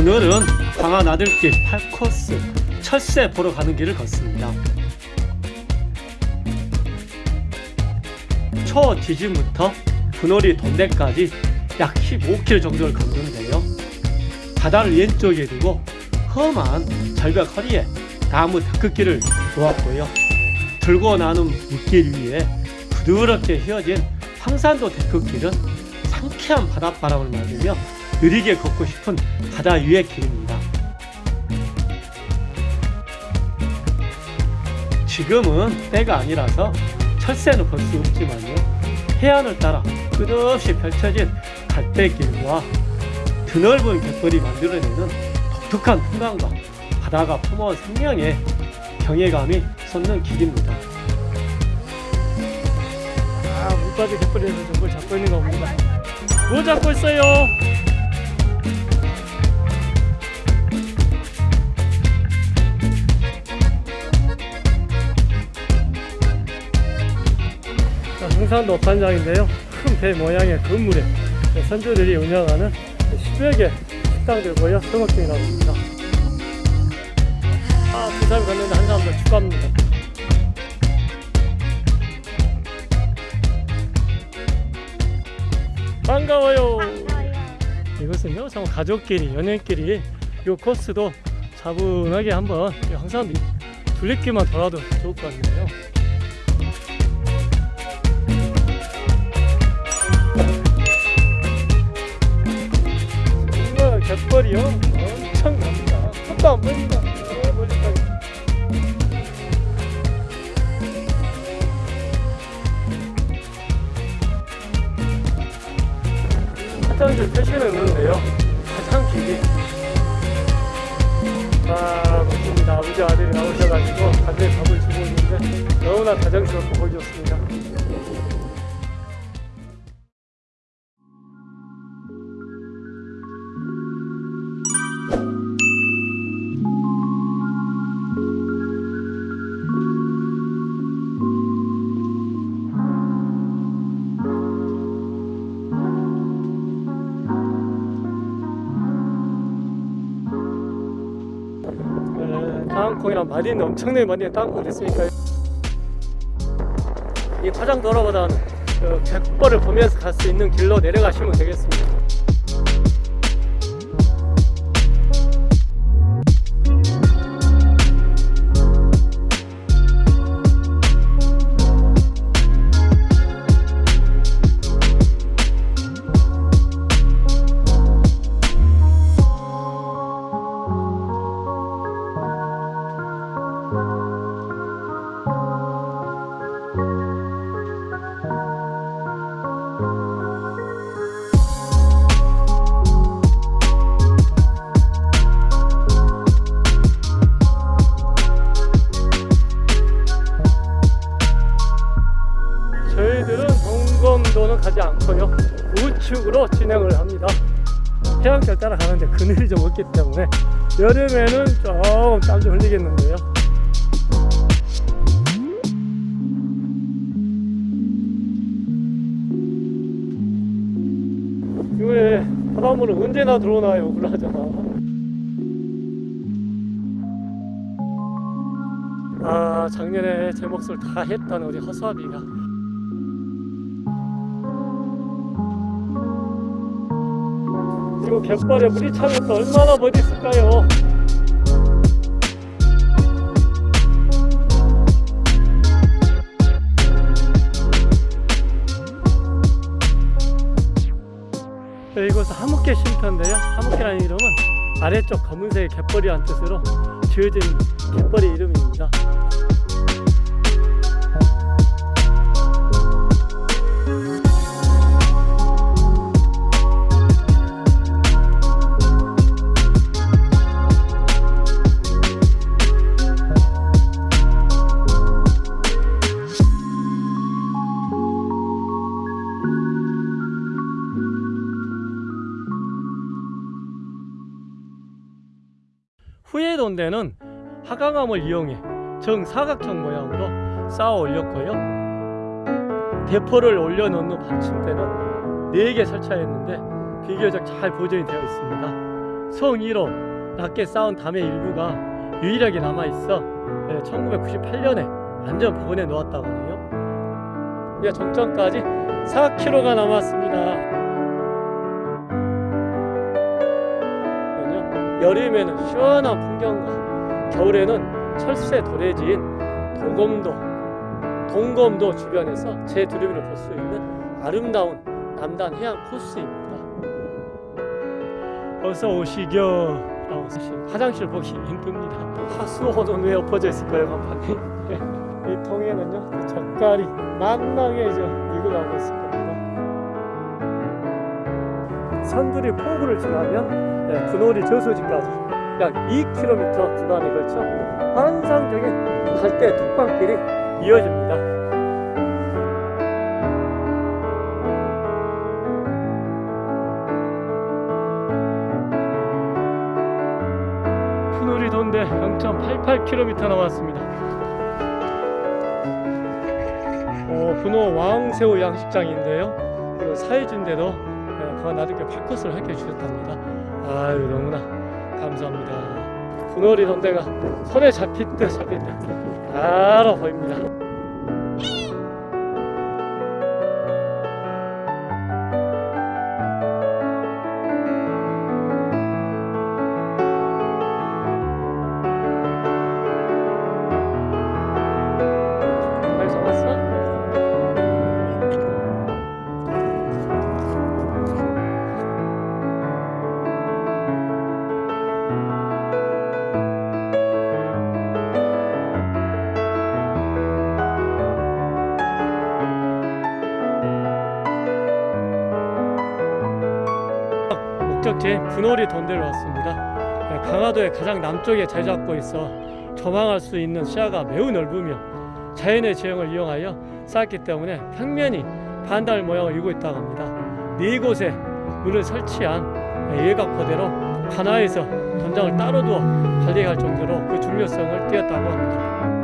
오늘은 광안 아들길 8코스 철새 보러 가는 길을 걷습니다. 초 지진부터 분월이 돈대까지 약 15km 정도를 걷는데요. 바다를 왼쪽에 두고 험한 절벽 허리에 나무 데크길을 놓았고요. 들고 나는 물길 위에 부드럽게 휘어진 황산도 데크길은 상쾌한 바닷바람을 맞으며 느리게 걷고 싶은 바다 위의 길입니다. 지금은 때가 아니라서 철새는 볼 수 없지만요. 해안을 따라 끝없이 펼쳐진 갈대길과 드넓은 갯벌이 만들어내는 독특한 풍광과 바다가 품어온 생명의 경외감이 솟는 길입니다. 아, 물바지 갯벌에서 정말 잡고 있는 거 봅니다. 뭐 잡고 있어요? 흥산도 산장인데요. 큰 배 모양의 건물에 선조들이 운영하는 10여 개 식당들고요. 등업 중이라고 합니다. 아, 두 사람이 갔는데 한 사람 더 추가합니다. 반가워요. 이것은요, 참 가족끼리, 연인끼리 이 코스도 차분하게 한번 항상 둘레길만 돌아도 좋을 것 같네요. 갯벌이요 엄청납니다. 손도 안 멀리까지. 화장실 표시는 있는데요. 가장 길게. 아, 멋집니다. 아버지 아들이 나오셔가지고 다들 밥을 주고 있는데 너무나 다정스럽고 보기 좋습니다. 땅콩이랑 마딘 엄청나게 많이 땅콩 됐으니까 이 화장 돌아보다는 그 갯벌을 보면서 갈 수 있는 길로 내려가시면 되겠습니다. 저희들은 동검도는 가지 않고요. 우측으로 진행을 합니다. 해안길 따라 가는데 그늘이 좀 없기 때문에 여름에는 조금 땀 좀 흘리겠는데요 바닷물은 언제나 들어오나요. 그러잖아. 아 작년에 제 몫을 다 했던 우리 허수아비가. 그리고 갯벌에 물이 차면 또 얼마나 멋있을까요? 하무개 쉼터인데요. 하무개라는 이름은 아래쪽 검은색 갯벌이란 뜻으로 지어진 갯벌의 이름입니다. 후예돈대는 하강암을 이용해 정사각형 모양으로 쌓아 올렸고요. 대포를 올려놓는 받침대는 4개 설치하였는데 비교적 잘 보존이 되어 있습니다. 성의로 낮게 쌓은 담의 일부가 유일하게 남아있어 1998년에 완전 복원해 놓았다고 하네요 이제 정점까지 4km가 남았습니다 여름에는 시원한 풍경과 겨울에는 철새 도래지인 도검도 동검도 주변에서 제 두루미를 볼 수 있는 아름다운 남단 해안 코스입니다. 어서 오시겨. 라고 쓰신 화장실 보기 힘듭니다. 하수호는 왜 엎어져 있을까요, 간판이? 이 통에는요, 젓갈이 만나게 이제 가고 있을 겁니다. 산들이 포구를 지나면 네, 분호리 저수지까지 약 2km 구간에 걸쳐 환상적인 갈대 톡방길이 이어집니다. 분호리 돈대 0.88km 남았습니다. 어, 분호 왕새우 양식장인데요. 그 사회주인데도 그가 나중에 발컷을 하게 주셨답니다. 아유 너무나 감사합니다. 분호리 돈대가 손에 잡힐 듯 잡힐 듯 바로 보입니다. 목적지인 분호리 돈대로 왔습니다. 네, 강화도의 가장 남쪽에 자리 잡고 있어 조망할 수 있는 시야가 매우 넓으며 자연의 지형을 이용하여 쌓았기 때문에 평면이 반달 모양을 이루고 있다고 합니다. 네 곳에 문을 설치한 예각포대로 하나에서 전장을 따로 두어 관리할 정도로 그 중요성을 띄었다고 합니다.